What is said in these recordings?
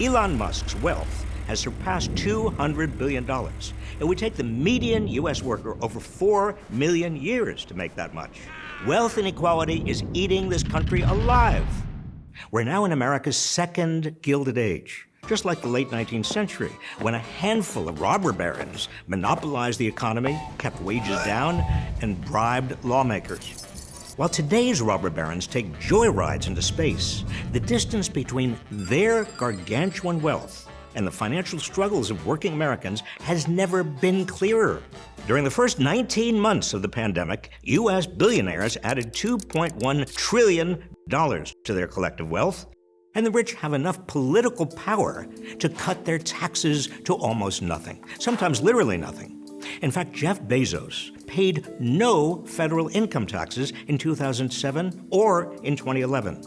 Elon Musk's wealth has surpassed $200 billion. It would take the median U.S. worker over 4 million years to make that much. Wealth inequality is eating this country alive. We're now in America's second Gilded Age, just like the late 19th century, when a handful of robber barons monopolized the economy, kept wages down, and bribed lawmakers. While today's robber barons take joyrides into space, the distance between their gargantuan wealth and the financial struggles of working Americans has never been clearer. During the first 19 months of the pandemic, U.S. billionaires added $2.1 trillion to their collective wealth, and the rich have enough political power to cut their taxes to almost nothing, sometimes literally nothing. In fact, Jeff Bezos paid no federal income taxes in 2007 or in 2011.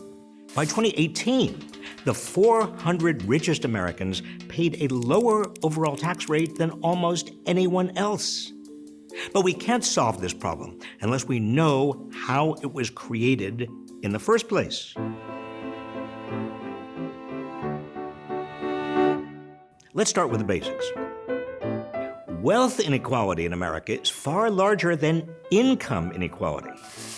By 2018, the 400 richest Americans paid a lower overall tax rate than almost anyone else. But we can't solve this problem unless we know how it was created in the first place. Let's start with the basics. Wealth inequality in America is far larger than income inequality.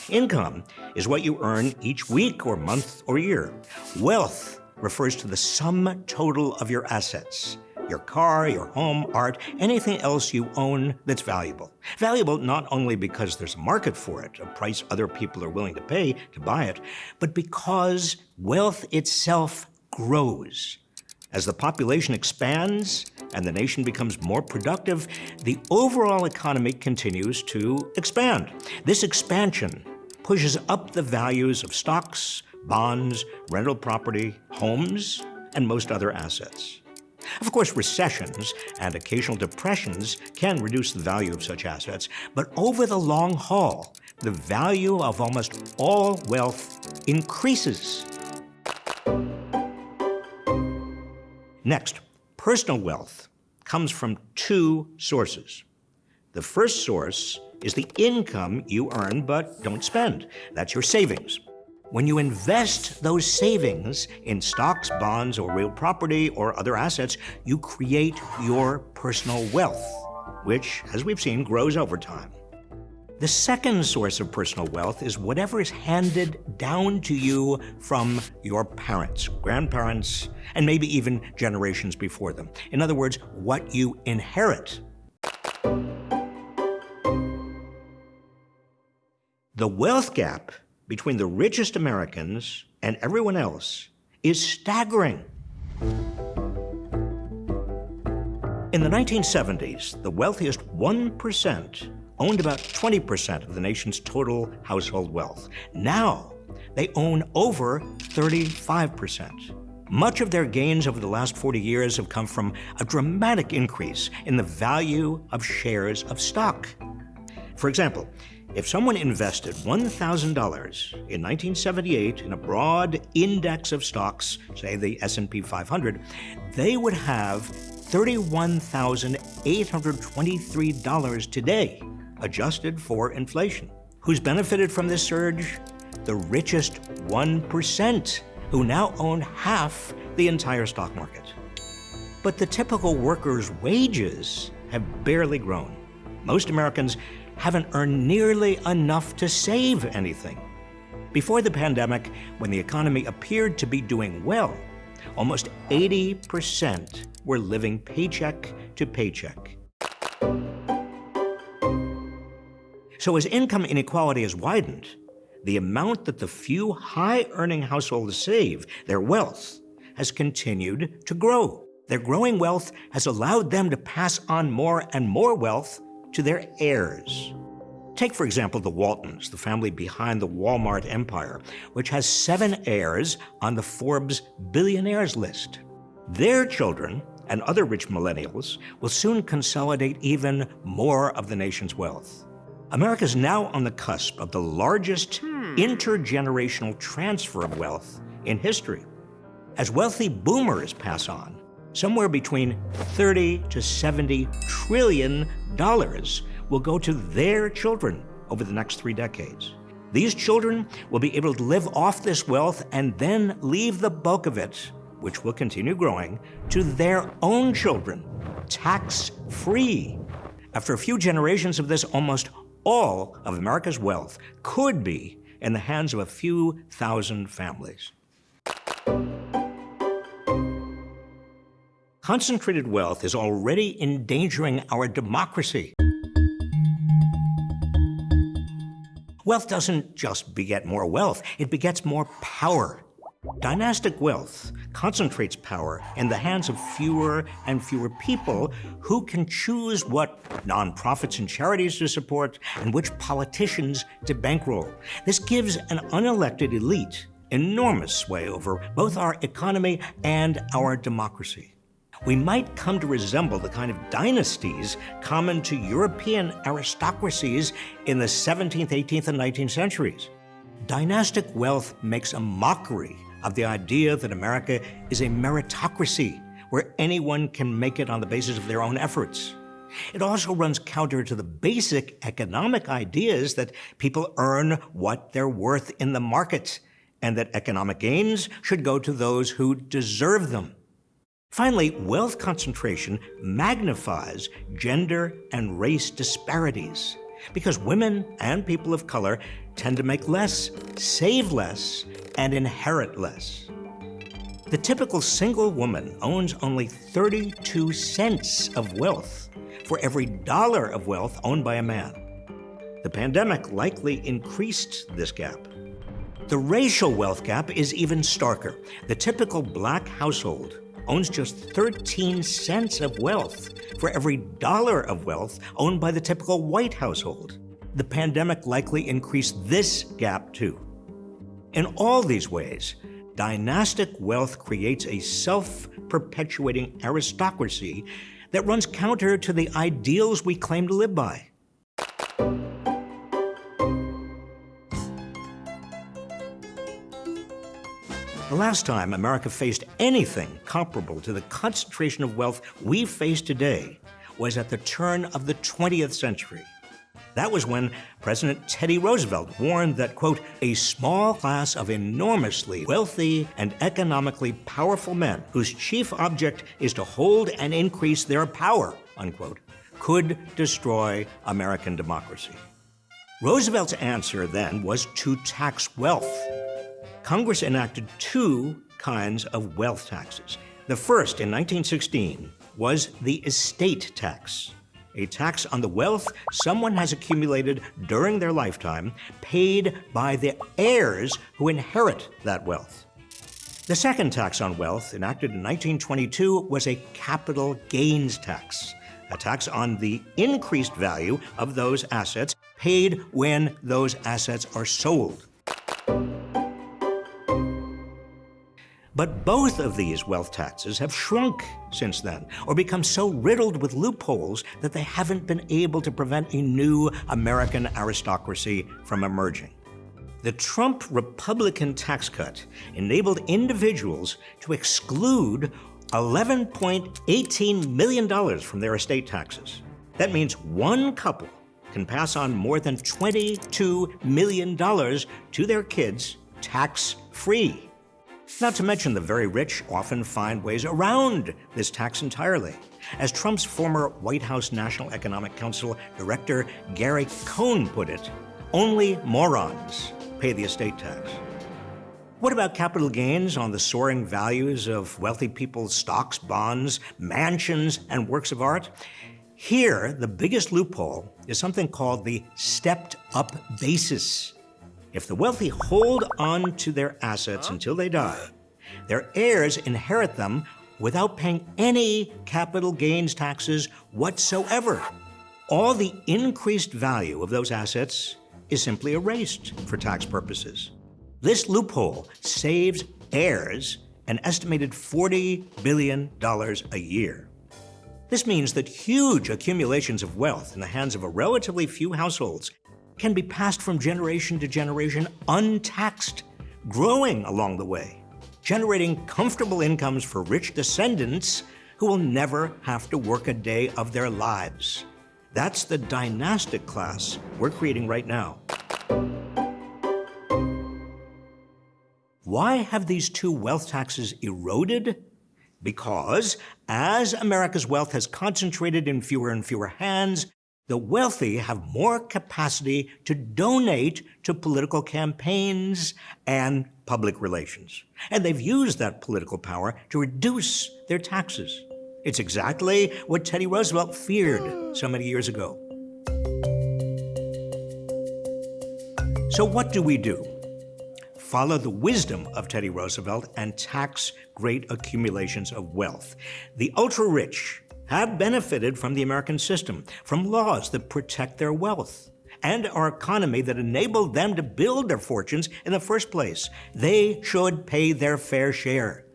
Income is what you earn each week or month or year. Wealth refers to the sum total of your assets your car, your home, art, anything else you own that's valuable. Valuable not only because there's a market for it, a price other people are willing to pay to buy it, but because wealth itself grows. As the population expands and the nation becomes more productive, the overall economy continues to expand. This expansion pushes up the values of stocks, bonds, rental property, homes, and most other assets. Of course, recessions and occasional depressions can reduce the value of such assets, but over the long haul, the value of almost all wealth increases. Next, personal wealth comes from two sources. The first source is the income you earn but don't spend. That's your savings. When you invest those savings in stocks, bonds, or real property or other assets, you create your personal wealth, which, as we've seen, grows over time. The second source of personal wealth is whatever is handed down to you from your parents, grandparents, and maybe even generations before them. In other words, what you inherit. The wealth gap between the richest Americans and everyone else is staggering. In the 1970s, the wealthiest 1% owned about 20% of the nation's total household wealth. Now, they own over 35%. Much of their gains over the last 40 years have come from a dramatic increase in the value of shares of stock. For example, if someone invested $1,000 in 1978 in a broad index of stocks, say the S&P 500, they would have $31,823 today, adjusted for inflation. Who's benefited from this surge? The richest 1%, who now own half the entire stock market. But the typical worker's wages have barely grown. Most Americans haven't earned nearly enough to save anything. Before the pandemic, when the economy appeared to be doing well, almost 80% were living paycheck to paycheck. So as income inequality has widened, the amount that the few high-earning households save, their wealth, has continued to grow. Their growing wealth has allowed them to pass on more and more wealth to their heirs. Take, for example, the Waltons, the family behind the Walmart empire, which has seven heirs on the Forbes billionaires list. Their children and other rich millennials will soon consolidate even more of the nation's wealth. America is now on the cusp of the largest hmm. intergenerational transfer of wealth in history. As wealthy boomers pass on, somewhere between 30 to 70 trillion dollars will go to their children over the next three decades. These children will be able to live off this wealth and then leave the bulk of it which will continue growing, to their own children, tax free. After a few generations of this, almost all of America's wealth could be in the hands of a few thousand families. Concentrated wealth is already endangering our democracy. Wealth doesn't just beget more wealth, it begets more power. Dynastic wealth concentrates power in the hands of fewer and fewer people who can choose what nonprofits and charities to support and which politicians to bankroll. This gives an unelected elite enormous sway over both our economy and our democracy we might come to resemble the kind of dynasties common to European aristocracies in the 17th, 18th, and 19th centuries. Dynastic wealth makes a mockery of the idea that America is a meritocracy where anyone can make it on the basis of their own efforts. It also runs counter to the basic economic ideas that people earn what they're worth in the market and that economic gains should go to those who deserve them. Finally, wealth concentration magnifies gender and race disparities because women and people of color tend to make less, save less, and inherit less. The typical single woman owns only 32 cents of wealth for every dollar of wealth owned by a man. The pandemic likely increased this gap. The racial wealth gap is even starker. The typical black household owns just 13 cents of wealth for every dollar of wealth owned by the typical white household. The pandemic likely increased this gap too. In all these ways, dynastic wealth creates a self perpetuating aristocracy that runs counter to the ideals we claim to live by. The last time America faced anything comparable to the concentration of wealth we face today was at the turn of the 20th century. That was when President Teddy Roosevelt warned that, quote, a small class of enormously wealthy and economically powerful men whose chief object is to hold and increase their power, unquote, could destroy American democracy. Roosevelt's answer then was to tax wealth Congress enacted two kinds of wealth taxes. The first, in 1916, was the estate tax, a tax on the wealth someone has accumulated during their lifetime, paid by the heirs who inherit that wealth. The second tax on wealth, enacted in 1922, was a capital gains tax, a tax on the increased value of those assets paid when those assets are sold. But both of these wealth taxes have shrunk since then, or become so riddled with loopholes that they haven't been able to prevent a new American aristocracy from emerging. The Trump Republican tax cut enabled individuals to exclude $11.18 million from their estate taxes. That means one couple can pass on more than $22 million to their kids tax free. Not to mention the very rich often find ways around this tax entirely. As Trump's former White House National Economic Council director Gary Cohn put it, only morons pay the estate tax. What about capital gains on the soaring values of wealthy people's stocks, bonds, mansions, and works of art? Here, the biggest loophole is something called the stepped up basis. If the wealthy hold on to their assets until they die, their heirs inherit them without paying any capital gains taxes whatsoever. All the increased value of those assets is simply erased for tax purposes. This loophole saves heirs an estimated $40 billion a year. This means that huge accumulations of wealth in the hands of a relatively few households can be passed from generation to generation untaxed, growing along the way, generating comfortable incomes for rich descendants who will never have to work a day of their lives. That's the dynastic class we're creating right now. Why have these two wealth taxes eroded? Because as America's wealth has concentrated in fewer and fewer hands, the wealthy have more capacity to donate to political campaigns and public relations. And they've used that political power to reduce their taxes. It's exactly what Teddy Roosevelt feared so many years ago. So, what do we do? Follow the wisdom of Teddy Roosevelt and tax great accumulations of wealth. The ultra rich have benefited from the American system, from laws that protect their wealth and our economy that enabled them to build their fortunes in the first place. They should pay their fair share.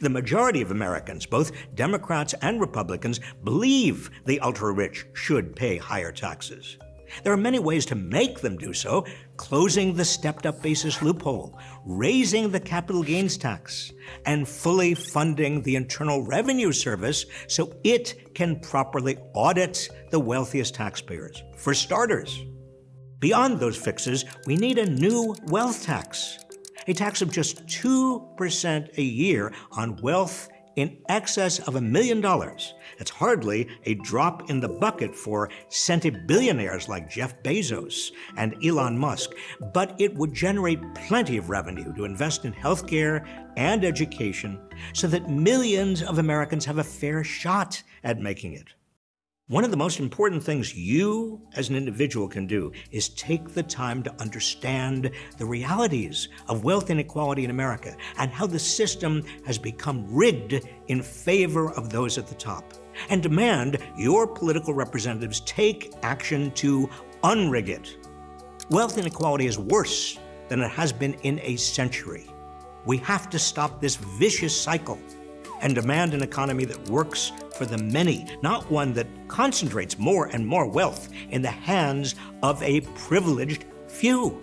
The majority of Americans, both Democrats and Republicans, believe the ultra rich should pay higher taxes. There are many ways to make them do so closing the stepped up basis loophole, raising the capital gains tax, and fully funding the Internal Revenue Service so it can properly audit the wealthiest taxpayers. For starters, beyond those fixes, we need a new wealth tax a tax of just 2% a year on wealth in excess of a million dollars. It's hardly a drop in the bucket for centibillionaires like Jeff Bezos and Elon Musk, but it would generate plenty of revenue to invest in healthcare and education so that millions of Americans have a fair shot at making it. One of the most important things you as an individual can do is take the time to understand the realities of wealth inequality in America and how the system has become rigged in favor of those at the top. And demand your political representatives take action to unrig it. Wealth inequality is worse than it has been in a century. We have to stop this vicious cycle and demand an economy that works for the many, not one that concentrates more and more wealth in the hands of a privileged few.